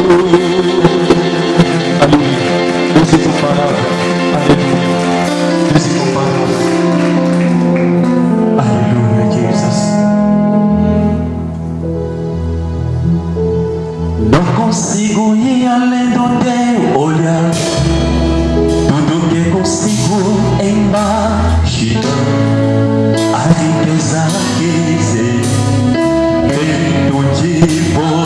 Aleluia. Deus incomparável. Aleluia. Deus incomparável. Aleluia, Jesus. Não consigo ir além do teu olhar. Tudo que consigo é imaginar. A riqueza que sei, feito de você.